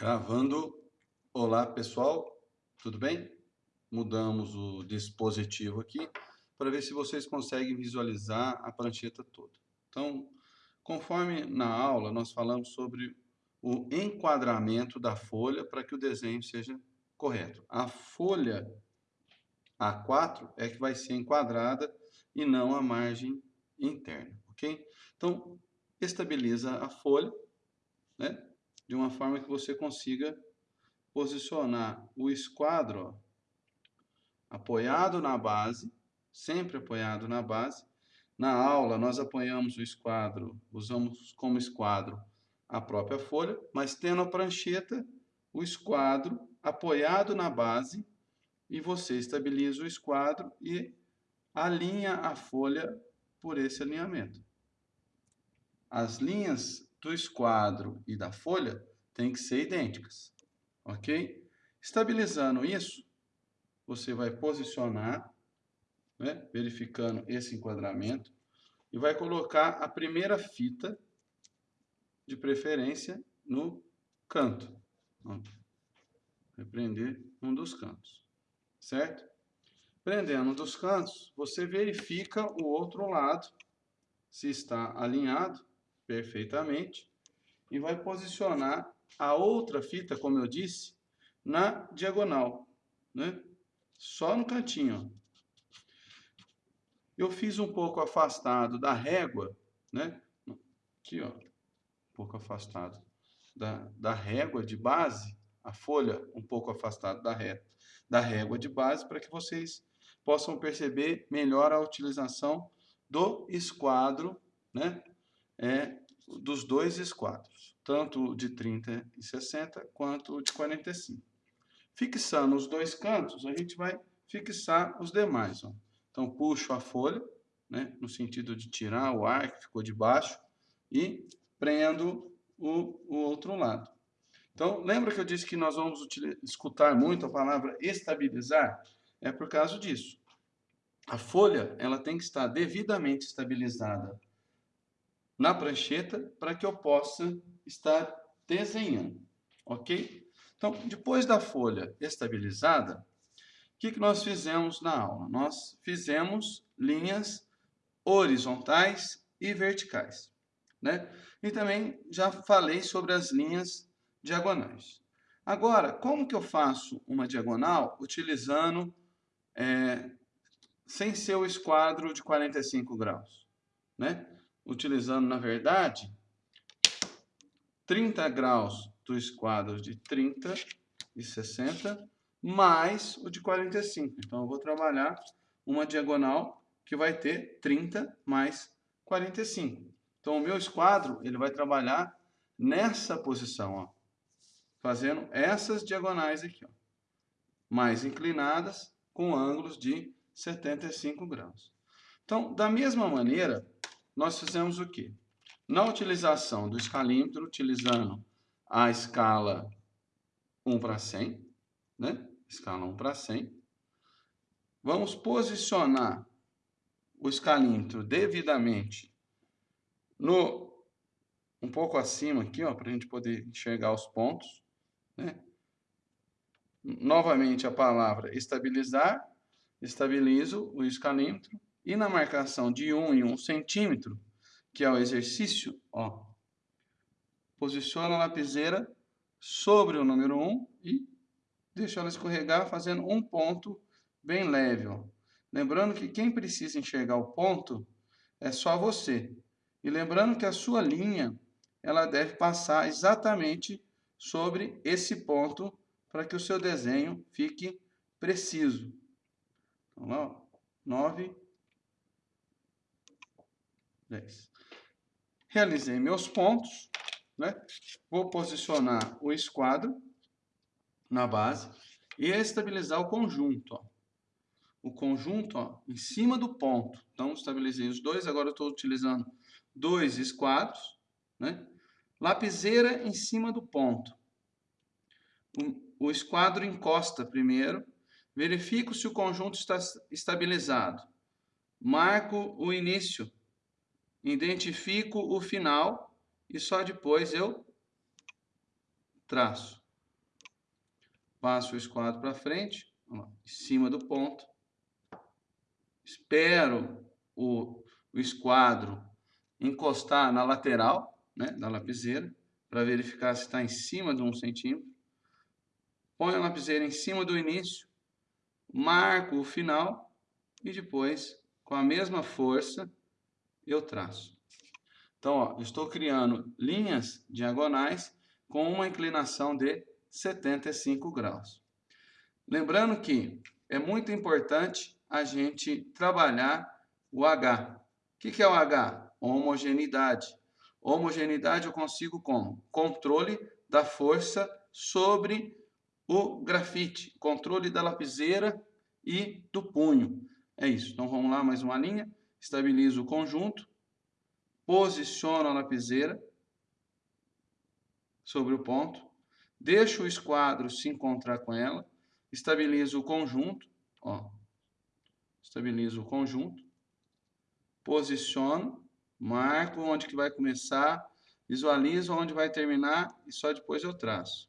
Gravando. Olá, pessoal. Tudo bem? Mudamos o dispositivo aqui para ver se vocês conseguem visualizar a prancheta toda. Então, conforme na aula, nós falamos sobre o enquadramento da folha para que o desenho seja correto. A folha A4 é que vai ser enquadrada e não a margem interna, ok? Então, estabiliza a folha, né? De uma forma que você consiga posicionar o esquadro apoiado na base, sempre apoiado na base. Na aula, nós apoiamos o esquadro, usamos como esquadro a própria folha, mas tendo a prancheta, o esquadro apoiado na base, e você estabiliza o esquadro e alinha a folha por esse alinhamento. As linhas do esquadro e da folha têm que ser idênticas, ok? Estabilizando isso, você vai posicionar, né, verificando esse enquadramento, e vai colocar a primeira fita, de preferência, no canto. Vai prender um dos cantos, certo? Prendendo um dos cantos, você verifica o outro lado, se está alinhado, perfeitamente e vai posicionar a outra fita, como eu disse, na diagonal, né? Só no cantinho. Eu fiz um pouco afastado da régua, né? Aqui, ó, um pouco afastado da, da régua de base, a folha um pouco afastada da, ré, da régua de base, para que vocês possam perceber melhor a utilização do esquadro, né? É, dos dois esquadros, tanto de 30 e 60 quanto de 45. Fixando os dois cantos, a gente vai fixar os demais. Ó. Então, puxo a folha, né, no sentido de tirar o ar que ficou de baixo, e prendo o, o outro lado. Então, lembra que eu disse que nós vamos escutar muito a palavra estabilizar? É por causa disso. A folha ela tem que estar devidamente estabilizada na prancheta para que eu possa estar desenhando, ok? Então, depois da folha estabilizada, o que, que nós fizemos na aula? Nós fizemos linhas horizontais e verticais, né? E também já falei sobre as linhas diagonais. Agora, como que eu faço uma diagonal utilizando, é, sem ser o esquadro de 45 graus, né? Utilizando, na verdade, 30 graus do esquadro de 30 e 60, mais o de 45. Então, eu vou trabalhar uma diagonal que vai ter 30 mais 45. Então, o meu esquadro ele vai trabalhar nessa posição, ó, fazendo essas diagonais aqui, ó, mais inclinadas, com ângulos de 75 graus. Então, da mesma maneira, nós fizemos o quê? Na utilização do escalímetro, utilizando a escala 1 para 100, né? escala 1 para 100, vamos posicionar o escalímetro devidamente no um pouco acima aqui, ó, para a gente poder enxergar os pontos, né? Novamente a palavra estabilizar, estabilizo o escalímetro, e na marcação de 1 em 1 centímetro, que é o exercício, ó, posiciona a lapiseira sobre o número 1 e deixa ela escorregar fazendo um ponto bem leve. Ó. Lembrando que quem precisa enxergar o ponto é só você. E lembrando que a sua linha ela deve passar exatamente sobre esse ponto para que o seu desenho fique preciso. Então, lá, 9 10. Realizei meus pontos, né? vou posicionar o esquadro na base e estabilizar o conjunto. Ó. O conjunto ó, em cima do ponto. Então, estabilizei os dois, agora estou utilizando dois esquadros. Né? Lapiseira em cima do ponto. O, o esquadro encosta primeiro, verifico se o conjunto está estabilizado. Marco o início identifico o final e só depois eu traço. passo o esquadro para frente, em cima do ponto, espero o, o esquadro encostar na lateral né, da lapiseira, para verificar se está em cima de um centímetro. Põe a lapiseira em cima do início, marco o final e depois, com a mesma força, eu traço. Então, ó, estou criando linhas diagonais com uma inclinação de 75 graus. Lembrando que é muito importante a gente trabalhar o H. O que é o H? Homogeneidade. Homogeneidade eu consigo como? Controle da força sobre o grafite, controle da lapiseira e do punho. É isso. Então vamos lá, mais uma linha. Estabilizo o conjunto, posiciono a lapiseira sobre o ponto, deixo o esquadro se encontrar com ela, estabilizo o conjunto, ó, estabilizo o conjunto, posiciono, marco onde que vai começar, visualizo onde vai terminar e só depois eu traço.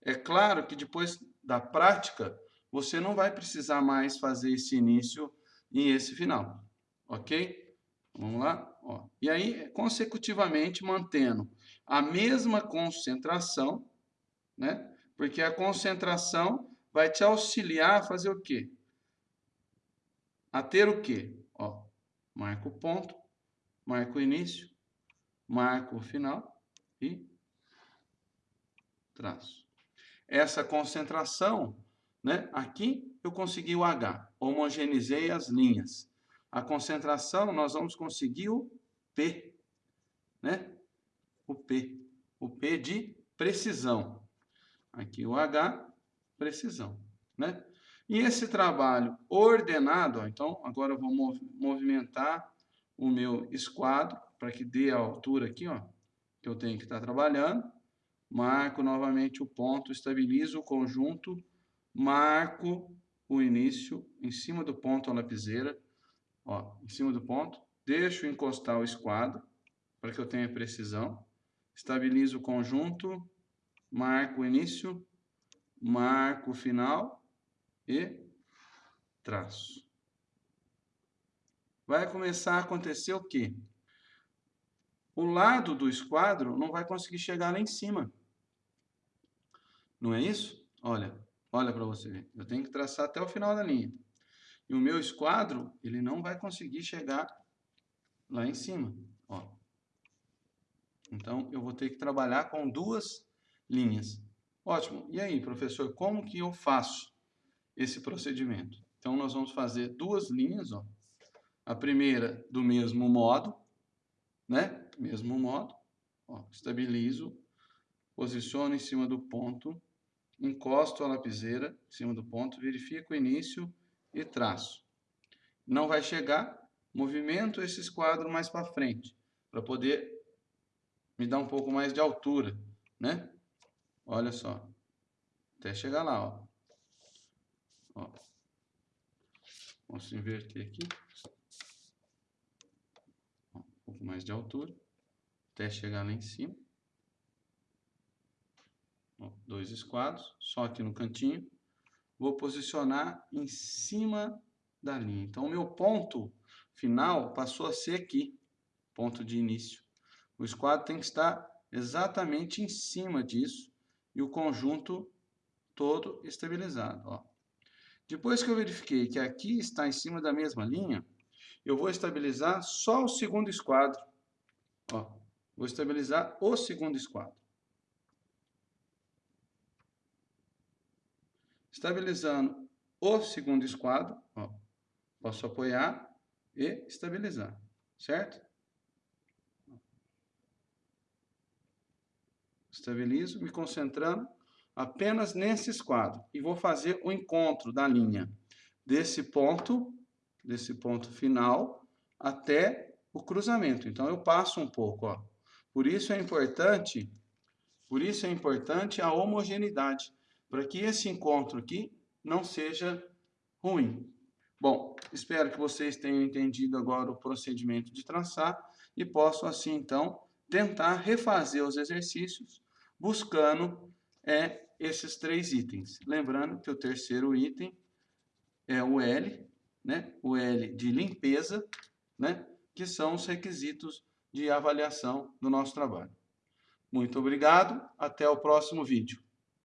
É claro que depois da prática, você não vai precisar mais fazer esse início e esse final, ok? Vamos lá? Ó. E aí, consecutivamente, mantendo a mesma concentração, né? Porque a concentração vai te auxiliar a fazer o quê? A ter o quê? Ó, marca o ponto, marca o início, marca o final e traço. Essa concentração, né? Aqui eu consegui o H, homogeneizei as linhas. A concentração, nós vamos conseguir o P, né? O P. O P de precisão. Aqui o H, precisão, né? E esse trabalho ordenado, ó, então agora eu vou movimentar o meu esquadro para que dê a altura aqui, ó, que eu tenho que estar trabalhando. Marco novamente o ponto, estabilizo o conjunto, marco o início em cima do ponto a lapiseira, ó, em cima do ponto, deixo encostar o esquadro para que eu tenha precisão, estabilizo o conjunto, marco o início, marco o final e traço. Vai começar a acontecer o quê? O lado do esquadro não vai conseguir chegar lá em cima. Não é isso? Olha, olha para você ver. Eu tenho que traçar até o final da linha. E o meu esquadro, ele não vai conseguir chegar lá em cima. Ó. Então, eu vou ter que trabalhar com duas linhas. Ótimo. E aí, professor, como que eu faço esse procedimento? Então, nós vamos fazer duas linhas. Ó. A primeira do mesmo modo, né? Mesmo modo. Ó, estabilizo, posiciono em cima do ponto, encosto a lapiseira em cima do ponto, verifico o início e traço. Não vai chegar, movimento esse esquadro mais para frente, para poder me dar um pouco mais de altura, né? Olha só, até chegar lá, ó. ó. Posso inverter aqui. um pouco mais de altura, até chegar lá em cima. Ó, dois esquadros, só aqui no cantinho vou posicionar em cima da linha. Então, o meu ponto final passou a ser aqui, ponto de início. O esquadro tem que estar exatamente em cima disso e o conjunto todo estabilizado. Ó. Depois que eu verifiquei que aqui está em cima da mesma linha, eu vou estabilizar só o segundo esquadro. Ó, vou estabilizar o segundo esquadro. Estabilizando o segundo esquadro, ó, posso apoiar e estabilizar, certo? Estabilizo, me concentrando apenas nesse esquadro. E vou fazer o encontro da linha desse ponto, desse ponto final, até o cruzamento. Então, eu passo um pouco, ó. Por isso é importante, por isso é importante a homogeneidade para que esse encontro aqui não seja ruim. Bom, espero que vocês tenham entendido agora o procedimento de traçar e possam assim então tentar refazer os exercícios buscando é esses três itens. Lembrando que o terceiro item é o L, né? o L de limpeza, né? que são os requisitos de avaliação do nosso trabalho. Muito obrigado, até o próximo vídeo.